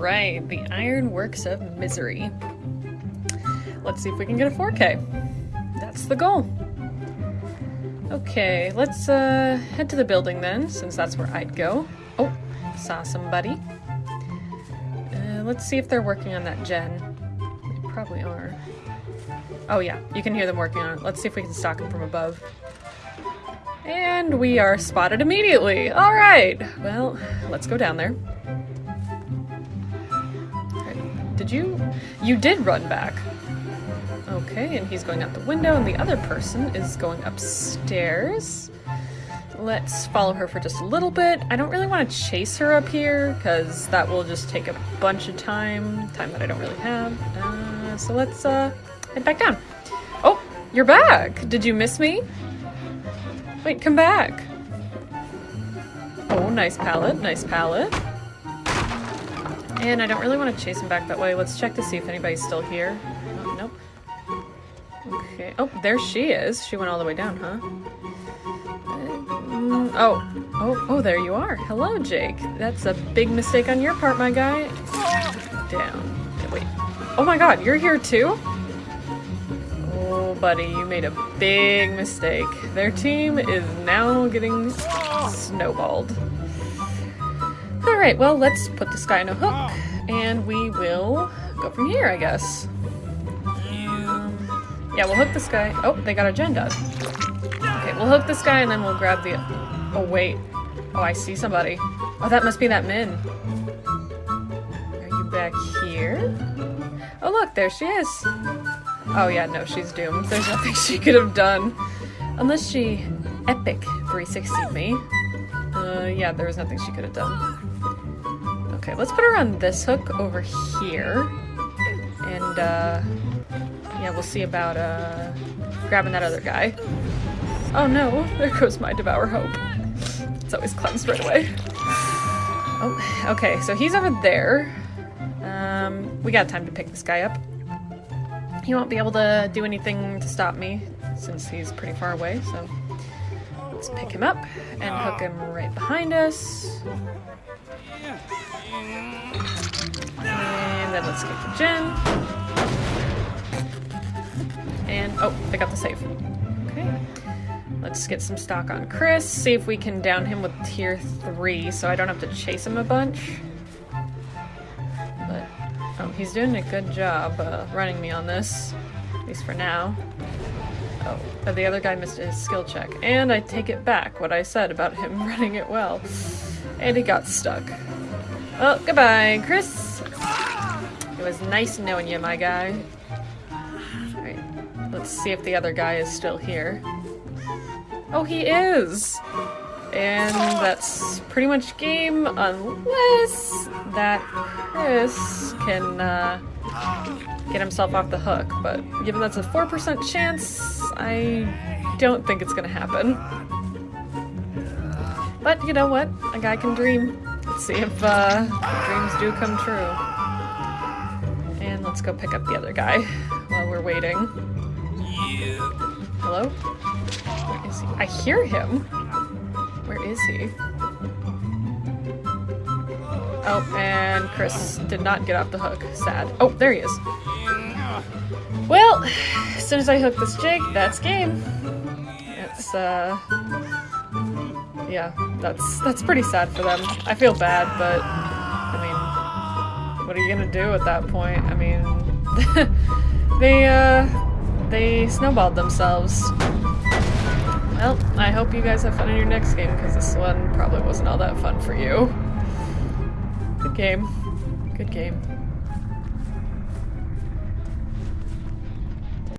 right, the Ironworks of Misery. Let's see if we can get a 4K. That's the goal. Okay, let's uh, head to the building then, since that's where I'd go. Oh, saw somebody. Uh, let's see if they're working on that gen. They probably are. Oh yeah, you can hear them working on it. Let's see if we can stalk them from above. And we are spotted immediately. All right. Well, let's go down there. Did you? You did run back. Okay, and he's going out the window, and the other person is going upstairs. Let's follow her for just a little bit. I don't really want to chase her up here, because that will just take a bunch of time, time that I don't really have. Uh, so let's uh, head back down. Oh, you're back! Did you miss me? Wait, come back. Oh, nice pallet, nice pallet. And I don't really want to chase him back that way. Let's check to see if anybody's still here. Oh, nope. Okay. Oh, there she is. She went all the way down, huh? Uh, oh. Oh, oh, there you are. Hello, Jake. That's a big mistake on your part, my guy. Down. Wait. Oh my god, you're here too? Oh, buddy, you made a big mistake. Their team is now getting snowballed. Alright, well, let's put this guy in a hook, and we will go from here, I guess. Yeah, we'll hook this guy. Oh, they got a gen done. Okay, we'll hook this guy and then we'll grab the... Oh, wait. Oh, I see somebody. Oh, that must be that Min. Are you back here? Oh, look, there she is. Oh, yeah, no, she's doomed. There's nothing she could have done. Unless she epic 360 me. Uh, yeah, there was nothing she could have done. Okay, let's put her on this hook over here. And, uh... Yeah, we'll see about uh, grabbing that other guy. Oh no, there goes my Devour Hope. It's always cleansed right away. Oh, okay, so he's over there. Um, we got time to pick this guy up. He won't be able to do anything to stop me since he's pretty far away, so let's pick him up and hook him right behind us. And then let's get the gen. And, oh, I got the save. Okay. Let's get some stalk on Chris, see if we can down him with tier 3 so I don't have to chase him a bunch. But, oh, he's doing a good job uh, running me on this, at least for now. Oh, but the other guy missed his skill check. And I take it back, what I said about him running it well. And he got stuck. Well, goodbye, Chris. It was nice knowing you, my guy. Alright, let's see if the other guy is still here. Oh, he is! And that's pretty much game, unless that Chris can uh, get himself off the hook. But given that's a 4% chance, I don't think it's gonna happen. But you know what? A guy can dream. See if uh, dreams do come true. And let's go pick up the other guy while we're waiting. Hello? Where is he? I hear him. Where is he? Oh, and Chris did not get off the hook. Sad. Oh, there he is. Well, as soon as I hook this jig, that's game. It's, uh... Yeah, that's, that's pretty sad for them. I feel bad, but... I mean... What are you gonna do at that point? I mean... they, uh they snowballed themselves. Well, I hope you guys have fun in your next game, because this one probably wasn't all that fun for you. Good game. Good game.